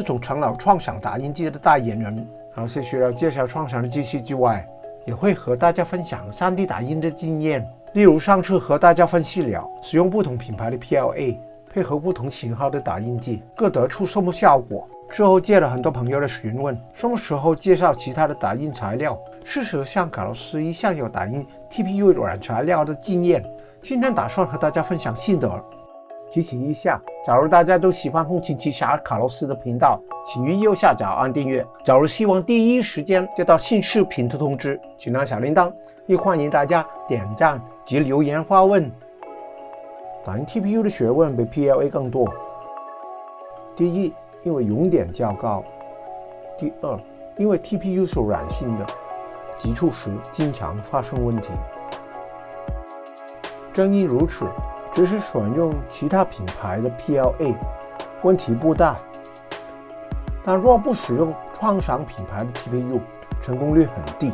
自从成了创想打印机的代言人，而且除了介绍创想的机器之外，也会和大家分享 3D 打印的经验。例如上次和大家分析了使用不同品牌的 PLA 配合不同型号的打印机，各得出什么效果。之后接了很多朋友的询问，什么时候介绍其他的打印材料？事实上，卡洛斯一向有打印 TPU 软材料的经验。今天打算和大家分享心得。提醒一下，假如大家都喜欢风琴奇侠卡洛斯的频道，请于右下角按订阅。假如希望第一时间接到新视频的通知，请按小铃铛。也欢迎大家点赞及留言发问。打印 TPU 的学问比 PLA 更多。第一，因为熔点较高；第二，因为 TPU 是软性的，急触时经常发生问题。正因如此。只是选用其他品牌的 PLA，问题不大。但若不使用创想品牌的 TPU，成功率很低。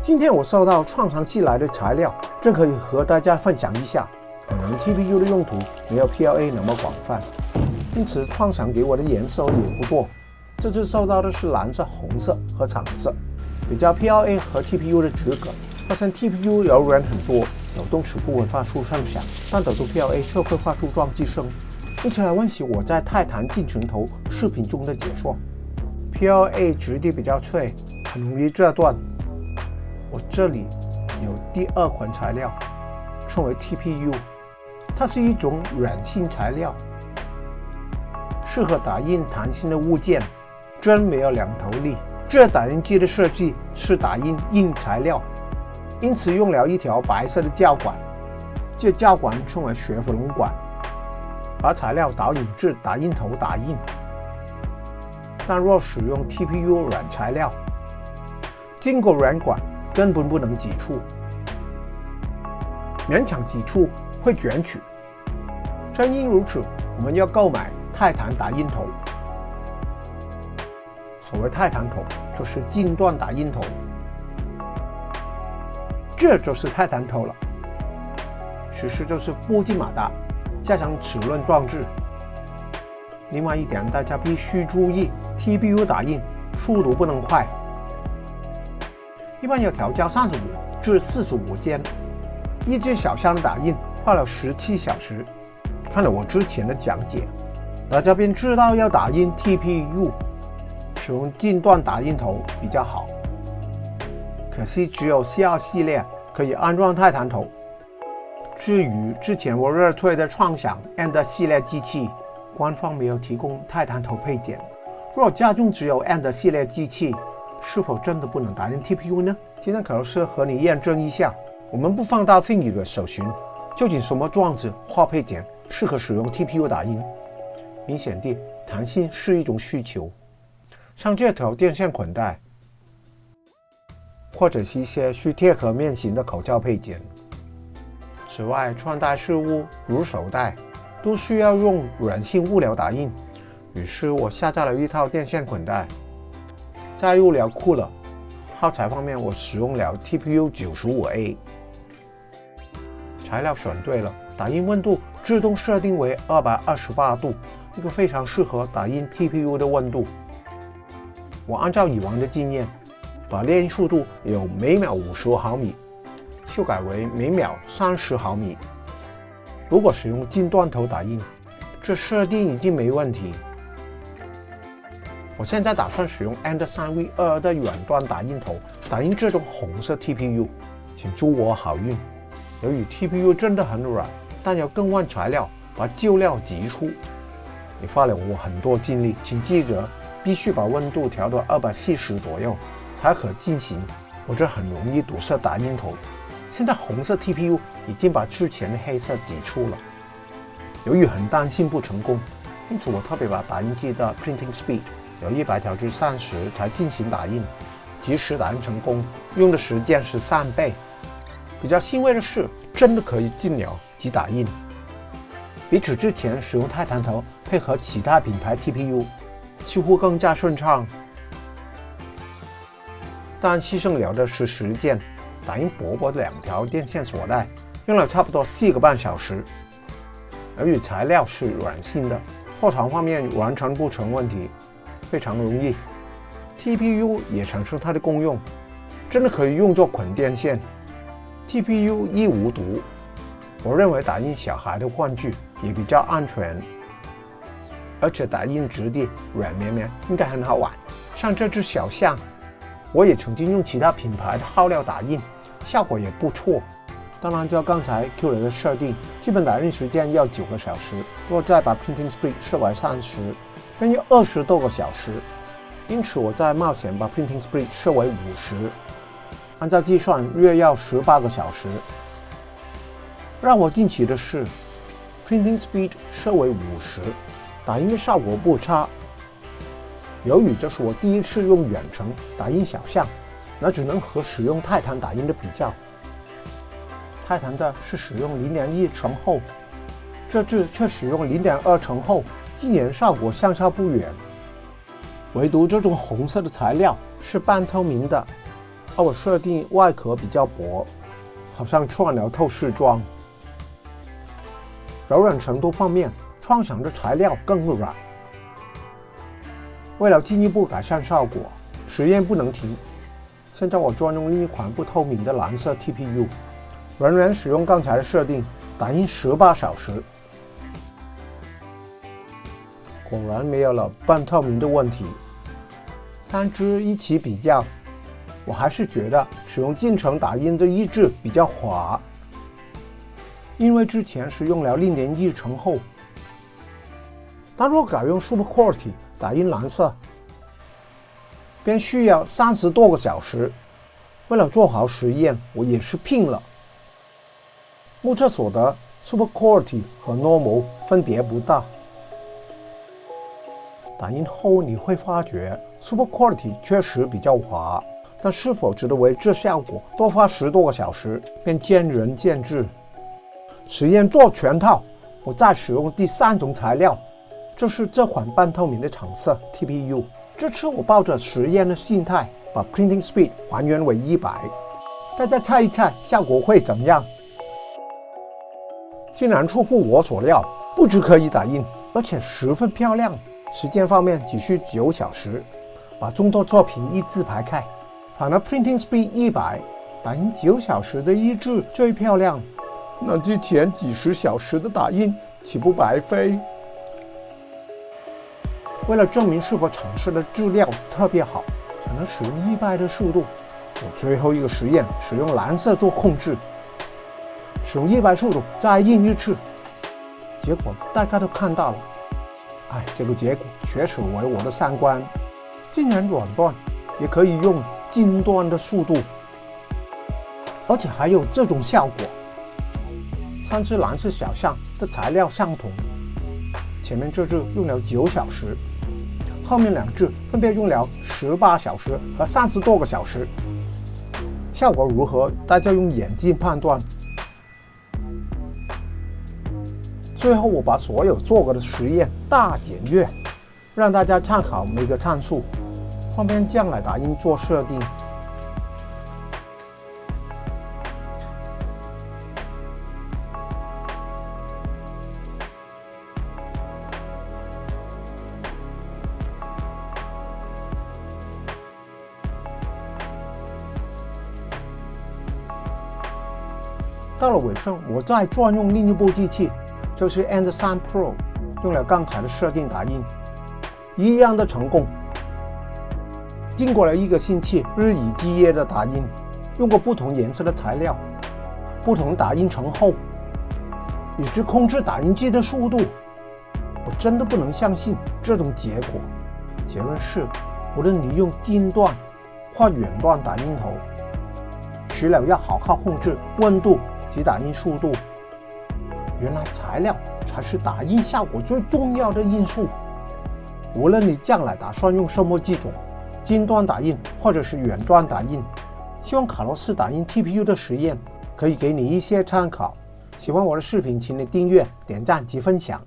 今天我收到创想寄来的材料，正可以和大家分享一下。可能 TPU 的用途没有 PLA 那么广泛，因此创想给我的颜色也不多。这次收到的是蓝色、红色和橙色。比较 PLA 和 TPU 的质感，发现 TPU 柔软很多。抖动时不会发出声响，但抖动 PLA 却会发出撞击声。一起来温习我在泰坦进程头视频中的解说。PLA 质地比较脆，很容易折断。我这里有第二款材料，称为 TPU，它是一种软性材料，适合打印弹性的物件。针没有两头利。这打印机的设计是打印硬材料。因此用了一条白色的胶管，这胶管称为雪佛龙管，把材料导引至打印头打印。但若使用 TPU 软材料，经过软管根本不能挤出，勉强挤出会卷曲。正因如此，我们要购买泰坦打印头。所谓泰坦头，就是近段打印头。这就是泰坦头了，其实就是镀金马达加上齿轮装置。另外一点，大家必须注意，TPU 打印速度不能快，一般要调校三十五至四十五间。一只小箱的打印花了十七小时。看了我之前的讲解，大家便知道要打印 TPU，使用近段打印头比较好。可惜只有 C2 系列可以安装泰坦头。至于之前我热推的创想 End 系列机器，官方没有提供泰坦头配件。若家中只有 End 系列机器，是否真的不能打印 TPU 呢？今天可能是和你验证一下。我们不放大 t h i n g 的搜寻，究竟什么装置或配件适合使用 TPU 打印？明显地，弹性是一种需求。像这条电线捆带。或者是一些需贴合面型的口罩配件。此外，穿戴饰物如手袋都需要用软性物料打印，于是我下载了一套电线捆带。在物料库了，耗材方面我使用了 TPU 95A，材料选对了，打印温度自动设定为228度，一个非常适合打印 TPU 的温度。我按照以往的经验。把列印速度由每秒五十毫米修改为每秒三十毫米。如果使用近端头打印，这设定已经没问题。我现在打算使用 End 3 V 2的远端打印头打印这种红色 TPU，请祝我好运。由于 TPU 真的很软，但要更换材料，把旧料挤出，也花了我很多精力。请记着，必须把温度调到二百七十左右。才可进行，我这很容易堵塞打印头。现在红色 TPU 已经把之前的黑色挤出了。由于很担心不成功，因此我特别把打印机的 printing speed 由一百调至三十才进行打印，即使打印成功，用的时间是三倍。比较欣慰的是，真的可以进了即打印，比起之前使用泰坦头配合其他品牌 TPU，似乎更加顺畅。但牺牲了的是时间，打印薄薄的两条电线锁带，用了差不多四个半小时。由于材料是软性的，货场方面完全不成问题。非常容易。TPU 也产生它的功用，真的可以用作捆电线。TPU 亦无毒，我认为打印小孩的玩具也比较安全，而且打印质地软绵绵，应该很好玩。像这只小象，我也曾经用其他品牌的耗料打印，效果也不错。当然，照刚才 Q 雷的设定，基本打印时间要九个小时，如果再把 printing speed 设为三十，便要二十多个小时。因此，我在冒险把 printing speed 设为五十，按照计算约要十八个小时。让我惊奇的是，printing speed 设为五十，打印的效果不差。由于这是我第一次用远程打印小象，那只能和使用泰坦打印的比较。泰坦的是使用零点一层厚，这次却使用零点二层厚，一年效果相差不远。唯独这种红色的材料是半透明的，而我设定外壳比较薄，好像串了透视装。柔软程度方面，创想的材料更软。为了进一步改善效果，实验不能停。现在我专用另一款不透明的蓝色 TPU，仍然使用刚才的设定，打印十八小时。果然没有了半透明的问题。三支一起比较，我还是觉得使用进程打印的一制比较滑，因为之前是用了零点一层厚。但若改用 Super Quality 打印蓝色，便需要三十多个小时。为了做好实验，我也是拼了。目测所得，Super Quality 和 Normal 分别不大。打印后你会发觉，Super Quality 确实比较滑，但是否值得为这效果多花十多个小时，便见仁见智。实验做全套，我再使用第三种材料，就是这款半透明的橙色 TPU。这次我抱着实验的心态，把 Printing Speed 还原为一百，大家猜一猜效果会怎么样？竟然出乎我所料，不只可以打印，而且十分漂亮。时间方面只需九小时，把众多作品一字排开。反而 printing speed 一百，打印九小时的一字最漂亮。那之前几十小时的打印岂不白费？为了证明是否尝试的质量特别好，才能使用一百的速度。我最后一个实验使用蓝色做控制，使用一百速度再印一次，结果大家都看到了。哎，这个结果确实为我的三观。竟然软断也可以用金端的速度，而且还有这种效果。三只蓝色小象的材料相同，前面这只用了九小时，后面两只分别用了十八小时和三十多个小时。效果如何？大家用眼睛判断。最后，我把所有做过的实验大检阅，让大家参考每个参数，方便将来打印做设定。到了尾声，我再转用另一部机器。就是 End 3 Pro 用了刚才的设定打印，一样的成功。经过了一个星期日以继夜的打印，用过不同颜色的材料，不同打印层厚，以及控制打印机的速度，我真的不能相信这种结果。结论是，无论你用近段或远段打印头，除了要好好控制温度及打印速度。原来材料才是打印效果最重要的因素。无论你将来打算用什么机种，近端打印或者是远端打印，希望卡洛斯打印 TPU 的实验可以给你一些参考。喜欢我的视频，请你订阅、点赞及分享。